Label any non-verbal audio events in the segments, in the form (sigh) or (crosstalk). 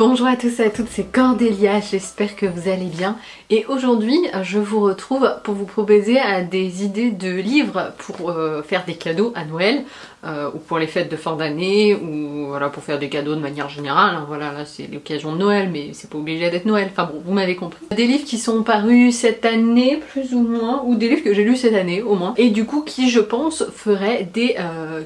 Bonjour à tous et à toutes, c'est Cordélia, j'espère que vous allez bien. Et aujourd'hui, je vous retrouve pour vous proposer euh, des idées de livres pour euh, faire des cadeaux à Noël, euh, ou pour les fêtes de fin d'année, ou voilà, pour faire des cadeaux de manière générale. Hein. voilà, là c'est l'occasion de Noël, mais c'est pas obligé d'être Noël, enfin bon, vous m'avez compris. Des livres qui sont parus cette année, plus ou moins, ou des livres que j'ai lus cette année, au moins, et du coup qui, je pense, feraient des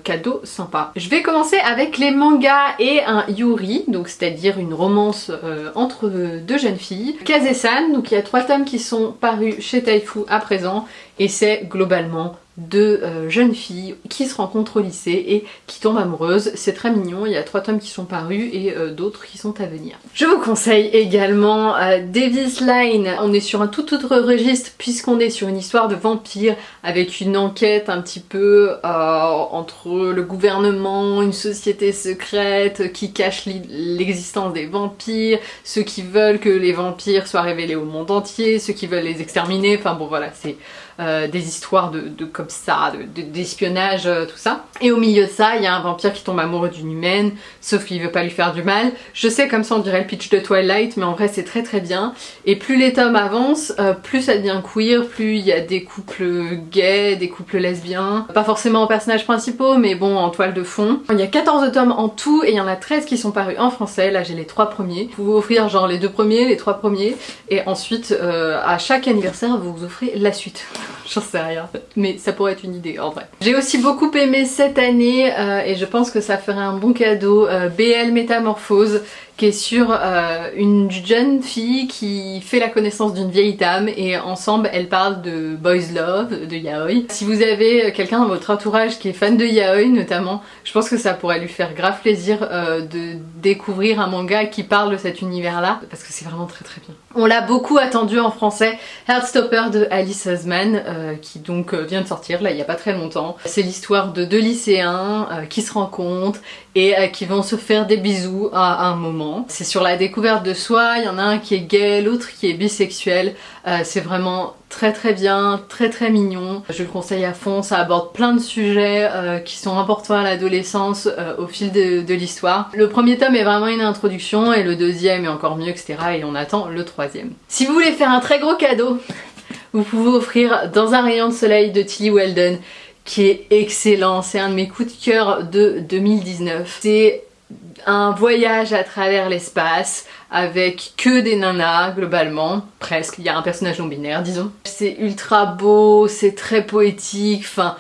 cadeaux sympas. Je vais commencer avec les mangas et un yuri, donc c'est-à-dire une romance entre deux jeunes filles. Kaze-san, donc il y a trois tomes qui sont parus chez Taifu à présent et c'est globalement deux euh, jeunes filles qui se rencontrent au lycée et qui tombent amoureuses. C'est très mignon, il y a trois tomes qui sont parus et euh, d'autres qui sont à venir. Je vous conseille également euh, Davis Line. On est sur un tout autre registre puisqu'on est sur une histoire de vampire avec une enquête un petit peu entre le gouvernement, une société secrète qui cache l'existence des vampires, ceux qui veulent que les vampires soient révélés au monde entier, ceux qui veulent les exterminer, enfin bon voilà, c'est euh, des histoires de, comme ça, d'espionnage, euh, tout ça. Et au milieu de ça, il y a un vampire qui tombe amoureux d'une humaine, sauf qu'il veut pas lui faire du mal. Je sais comme ça on dirait le pitch de Twilight, mais en vrai c'est très très bien. Et plus les tomes avancent, euh, plus ça devient queer, plus il y a des couples gays, des couples lesbiens. Pas forcément en personnages principaux, mais bon en toile de fond. Il y a 14 tomes en tout et il y en a 13 qui sont parus en français. Là j'ai les trois premiers. Vous pouvez offrir genre les deux premiers, les trois premiers, et ensuite à chaque anniversaire vous vous offrez la suite. (laughs) J'en sais rien, mais ça pourrait être une idée en vrai. J'ai aussi beaucoup aimé cette année euh, et je pense que ça ferait un bon cadeau euh, BL Métamorphose qui est sur euh, une jeune fille qui fait la connaissance d'une vieille dame et ensemble elles parlent de boys love, de yaoi. Si vous avez quelqu'un dans votre entourage qui est fan de yaoi notamment, je pense que ça pourrait lui faire grave plaisir euh, de découvrir un manga qui parle de cet univers là parce que c'est vraiment très très bien. On l'a beaucoup attendu en français, Heartstopper de Alice euh, qui donc vient de sortir là il y a pas très longtemps. C'est l'histoire de deux lycéens qui se rencontrent et qui vont se faire des bisous à un moment c'est sur la découverte de soi, il y en a un qui est gay, l'autre qui est bisexuel. Euh, c'est vraiment très très bien, très très mignon. Je le conseille à fond, ça aborde plein de sujets euh, qui sont importants à l'adolescence euh, au fil de, l'histoire. Le premier tome est vraiment une introduction et le deuxième est encore mieux, etc. Et on attend le troisième. Si vous voulez faire un très gros cadeau, vous pouvez offrir Dans un rayon de soleil de Tilly Weldon qui est excellent, c'est un de mes coups de cœur de 2019. C'est un voyage à travers l'espace avec que des nanas globalement, presque, il y a un personnage non binaire disons. C'est ultra beau, c'est très poétique, enfin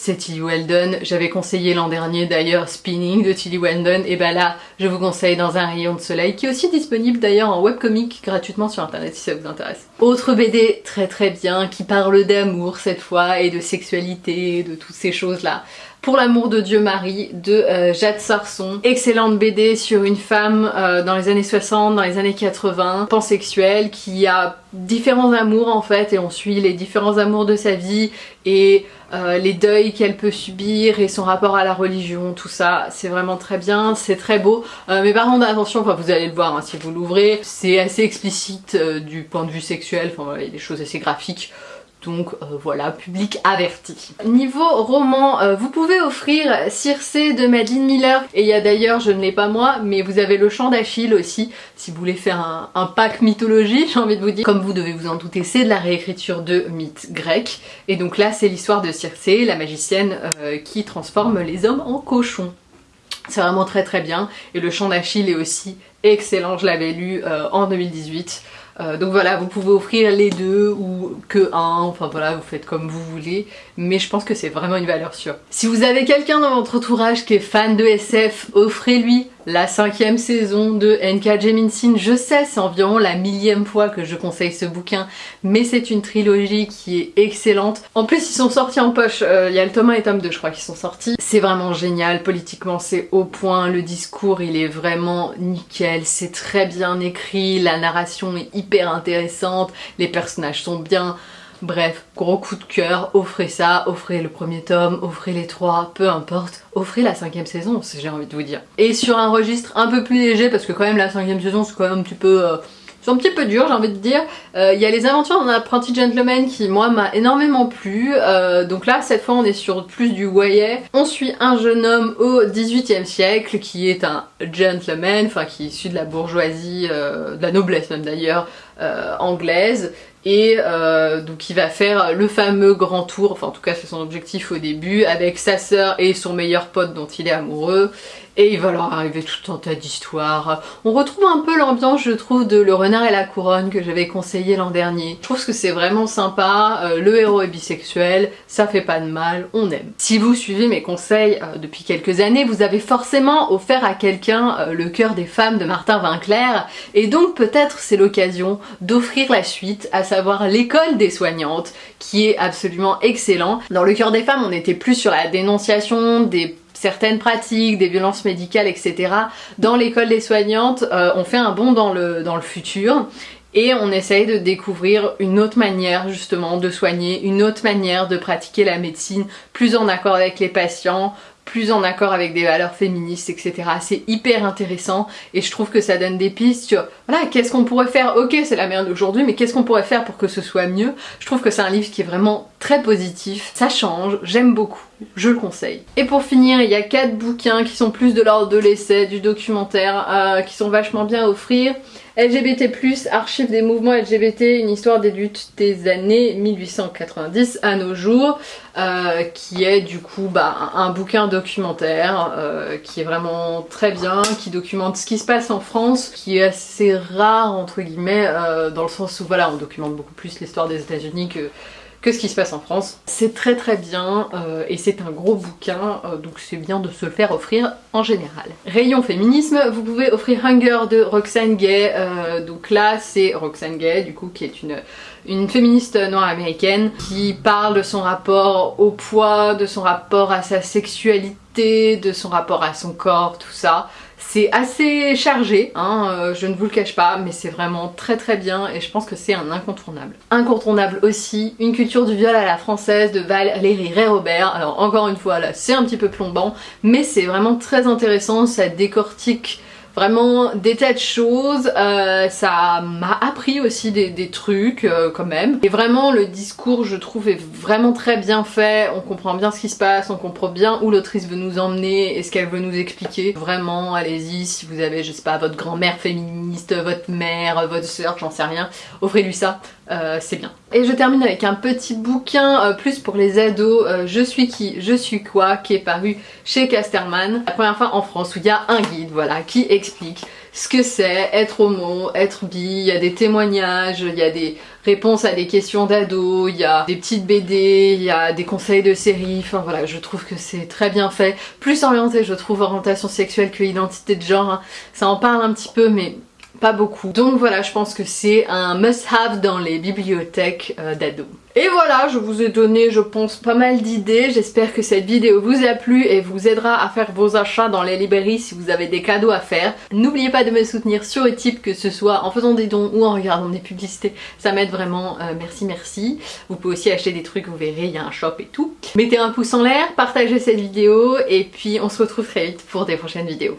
c'est Tilly Weldon, j'avais conseillé l'an dernier d'ailleurs Spinning de Tilly Weldon, et ben là je vous conseille Dans un rayon de soleil qui est aussi disponible d'ailleurs en webcomic gratuitement sur internet si ça vous intéresse. Autre BD très très bien qui parle d'amour cette fois et de sexualité, de toutes ces choses là. Pour l'amour de Dieu Marie de euh, Jade Sarson. Excellente BD sur une femme euh, dans les années 60, dans les années 80, pansexuelle, qui a différents amours en fait et on suit les différents amours de sa vie et euh, les deuils qu'elle peut subir et son rapport à la religion, tout ça, c'est vraiment très bien, c'est très beau. mais par contre attention, enfin vous allez le voir hein, si vous l'ouvrez, c'est assez explicite du point de vue sexuel, enfin il y a des choses assez graphiques. Donc euh, voilà, public averti. Niveau roman, euh, vous pouvez offrir Circé de Madeleine Miller. Et il y a d'ailleurs, je ne l'ai pas moi, mais vous avez le chant d'Achille aussi, si vous voulez faire un, pack mythologie, (laughs) j'ai envie de vous dire. Comme vous devez vous en douter, c'est de la réécriture de mythes grecs. Et donc là, c'est l'histoire de Circé, la magicienne euh, qui transforme les hommes en cochons. C'est vraiment très très bien. Et le chant d'Achille est aussi excellent, je l'avais lu en 2018. Euh, donc voilà, vous pouvez offrir les deux ou que un, enfin voilà, vous faites comme vous voulez, mais je pense que c'est vraiment une valeur sûre. Si vous avez quelqu'un dans votre entourage qui est fan de SF, offrez-lui la cinquième saison de N.K. Jemisin. Je sais, c'est environ la millième fois que je conseille ce bouquin, mais c'est une trilogie qui est excellente. En plus, ils sont sortis en poche, euh, il y a le tome 1 et tome 2 je crois qui sont sortis. C'est vraiment génial, politiquement c'est au point, le discours il est vraiment nickel, c'est très bien écrit, la narration est hyper intéressante, les personnages sont bien... Bref, gros coup de cœur, offrez ça, offrez le premier tome, offrez les trois, peu importe, offrez la cinquième saison, j'ai envie de vous dire. Et sur un registre un peu plus léger, parce que quand même la cinquième saison c'est quand même un petit peu... Euh, un petit peu dur j'ai envie de dire. Euh, il y a les aventures d'un apprenti gentleman qui moi m'a énormément plu. Euh, donc là cette fois on est sur plus du voyet. On suit un jeune homme au 18e siècle qui est un gentleman, enfin qui est issu de la bourgeoisie, de la noblesse même d'ailleurs, anglaise et euh, donc il va faire le fameux grand tour, enfin en tout cas c'est son objectif au début, avec sa sœur et son meilleur pote dont il est amoureux et il va leur arriver tout un tas d'histoires. On retrouve un peu l'ambiance, je trouve, de Le Renard et la Couronne que j'avais conseillé l'an dernier. Je trouve que c'est vraiment sympa, euh, le héros est bisexuel, ça fait pas de mal, on aime. Si vous suivez mes conseils euh, depuis quelques années, vous avez forcément offert à quelqu'un euh, le cœur des femmes de Martin Vinclair, et donc peut-être c'est l'occasion d'offrir la suite, à savoir l'école des soignantes, qui est absolument excellent. Dans le cœur des femmes, on était plus sur la dénonciation des certaines pratiques, des violences médicales, etc. Dans l'école des soignantes, euh, on fait un bond dans le, dans le futur et on essaye de découvrir une autre manière justement de soigner, une autre manière de pratiquer la médecine, plus en accord avec les patients, plus en accord avec des valeurs féministes, etc. C'est hyper intéressant et je trouve que ça donne des pistes sur, voilà, qu'est-ce qu'on pourrait faire? Ok, c'est la merde d'aujourd'hui, mais qu'est-ce qu'on pourrait faire pour que ce soit mieux? Je trouve que c'est un livre qui est vraiment très positif, ça change, j'aime beaucoup, je le conseille. Et pour finir, il y a quatre bouquins qui sont plus de l'ordre de l'essai, du documentaire, euh, qui sont vachement bien à offrir. LGBT+, archives des mouvements LGBT, une histoire des luttes des années 1890 à nos jours, euh, qui est du coup bah, un bouquin documentaire euh, qui est vraiment très bien, qui documente ce qui se passe en France, qui est assez rare entre guillemets, dans le sens où voilà, on documente beaucoup plus l'histoire des états unis que que ce qui se passe en France. C'est très très bien euh, et c'est un gros bouquin euh, donc c'est bien de se le faire offrir en général. Rayon féminisme, vous pouvez offrir Hunger de Roxane Gay, euh, donc là c'est Roxane Gay du coup qui est une, une féministe noire américaine qui parle de son rapport au poids, de son rapport à sa sexualité, de son rapport à son corps, tout ça. C'est assez chargé, hein, euh, je ne vous le cache pas, mais c'est vraiment très très bien et je pense que c'est un incontournable. Incontournable aussi, une culture du viol à la française de Valérie Ray-Robert. Alors encore une fois là, c'est un petit peu plombant, mais c'est vraiment très intéressant, ça décortique vraiment des tas de choses, euh, ça m'a appris aussi des, trucs euh, quand même. Et vraiment le discours je trouve est vraiment très bien fait, on comprend bien ce qui se passe, on comprend bien où l'autrice veut nous emmener et ce qu'elle veut nous expliquer. Vraiment allez-y si vous avez je sais pas votre grand-mère féministe, votre mère, votre soeur, j'en sais rien, offrez-lui ça. Euh, c'est bien. Et je termine avec un petit bouquin euh, plus pour les ados, euh, Je suis qui, je suis quoi, qui est paru chez Casterman. La première fois en France où il y a un guide, voilà, qui explique ce que c'est être homo, être bi, il y a des témoignages, il y a des réponses à des questions d'ados, il y a des petites BD, il y a des conseils de séries, enfin voilà, je trouve que c'est très bien fait. Plus orienté, je trouve, orientation sexuelle que identité de genre, hein. ça en parle un petit peu, mais pas beaucoup. Donc voilà, je pense que c'est un must-have dans les bibliothèques euh, d'ados. Et voilà, je vous ai donné, je pense, pas mal d'idées. J'espère que cette vidéo vous a plu et vous aidera à faire vos achats dans les librairies si vous avez des cadeaux à faire. N'oubliez pas de me soutenir sur Utip, que ce soit en faisant des dons ou en regardant des publicités. Ça m'aide vraiment, euh, merci merci. Vous pouvez aussi acheter des trucs, vous verrez, il y a un shop et tout. Mettez un pouce en l'air, partagez cette vidéo et puis on se retrouve très vite pour des prochaines vidéos.